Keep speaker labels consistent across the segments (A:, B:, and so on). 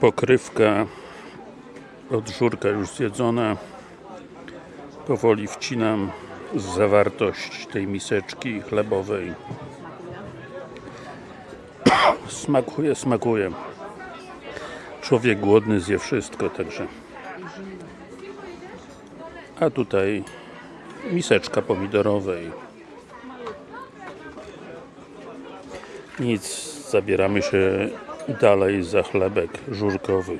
A: pokrywka od żurka już zjedzona powoli wcinam zawartość tej miseczki chlebowej. Smakuje, smakuje. Człowiek głodny zje wszystko także. A tutaj miseczka pomidorowej. Nic, zabieramy się dalej za chlebek żurkowy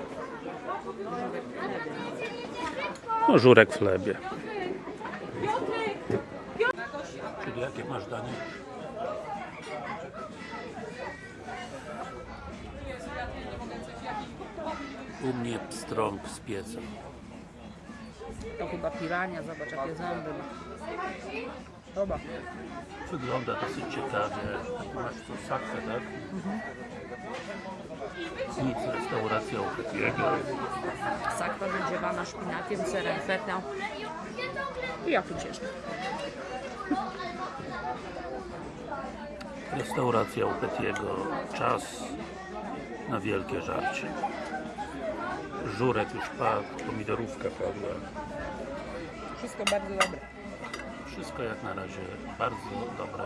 A: no żurek w chlebie czyli jakie masz danie? u mnie pstrąg z pieca
B: To chyba pirania, zobacz jakie zęby ma. Dobra.
A: Wygląda dosyć ciekawie. Masz tu sakwę, tak? Nic, restauracja u Petiego.
B: Sakwa wędziewana szpinakiem, serem fetą. I ja tu jeszcze.
A: Restauracja u Petiego. Czas na wielkie żarcie. Żurek już padł, pomidorówka padła.
B: Wszystko bardzo dobre.
A: Wszystko jak na razie bardzo dobre.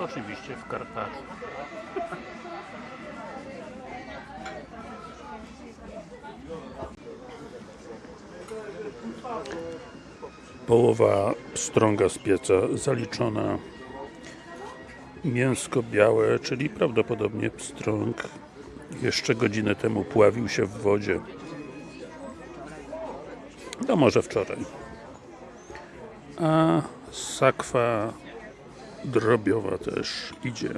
A: Oczywiście w Karpaczu. Połowa pstrąga z pieca zaliczona. Mięsko białe, czyli prawdopodobnie pstrąg jeszcze godzinę temu pławił się w wodzie. No może wczoraj. A sakwa drobiowa też idzie.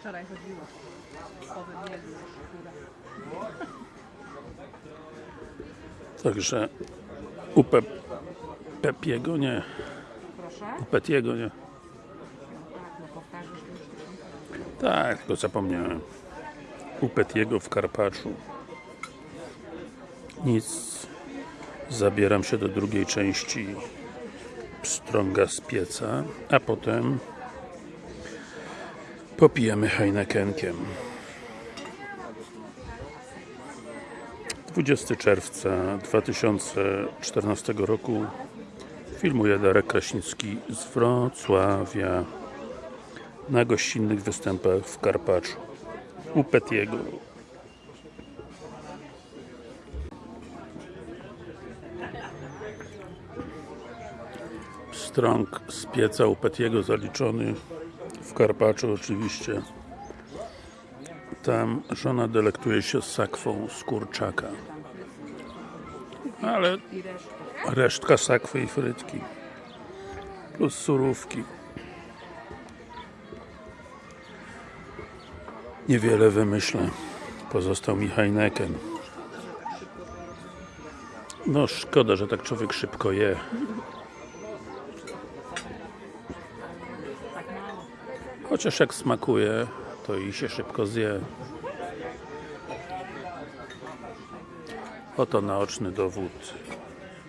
B: Wczoraj chodziło.
A: Także u Pe Pepiego nie, u Petiego nie.
B: Tak, no to tysiąc.
A: Tak, tylko zapomniałem. U Petiego w Karpaczu. Nic. Zabieram się do drugiej części pstrąga z pieca, a potem popijemy Heinekenkiem. 20 czerwca 2014 roku filmuje Darek Kraśnicki z Wrocławia na gościnnych występach w Karpaczu u Petiego Strąg z pieca u Petiego zaliczony w Karpaczu oczywiście. Tam żona delektuje się sakwą z kurczaka. Ale resztka sakwy i frytki plus surówki. Niewiele wymyślę. Pozostał mi Heineken. No szkoda, że tak człowiek szybko je chociaż jak smakuje to i się szybko zje. Oto naoczny dowód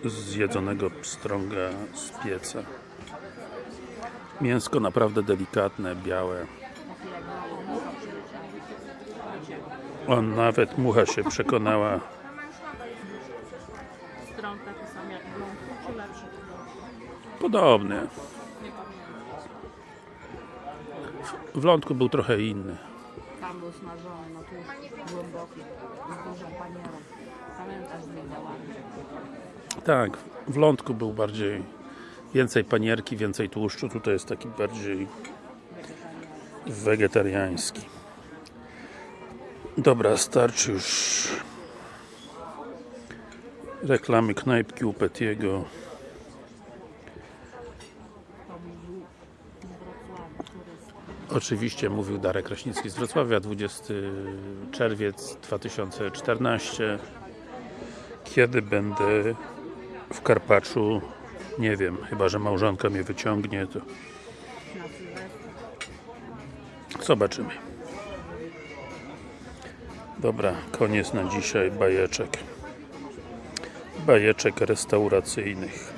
A: zjedzonego pstrąga z pieca. Mięsko naprawdę delikatne, białe. On nawet mucha się przekonała.
B: Strąg w lądku
A: był trochę inny
B: Tam był smażony, no tu głęboki. Z dużą panierą. Pamiętasz z migdałami.
A: Tak, w lądku był bardziej więcej panierki, więcej tłuszczu, tutaj jest taki bardziej wegetariański. Dobra, starczy już reklamy knajpki u Petiego.
B: To był z Wrocławia, turysta.
A: Oczywiście mówił Darek Kraśnicki z Wrocławia, 20 czerwiec 2014 Kiedy będę w Karpaczu? Nie wiem, chyba że małżonka mnie wyciągnie to zobaczymy. Dobra, koniec na dzisiaj bajeczek. Bajeczek restauracyjnych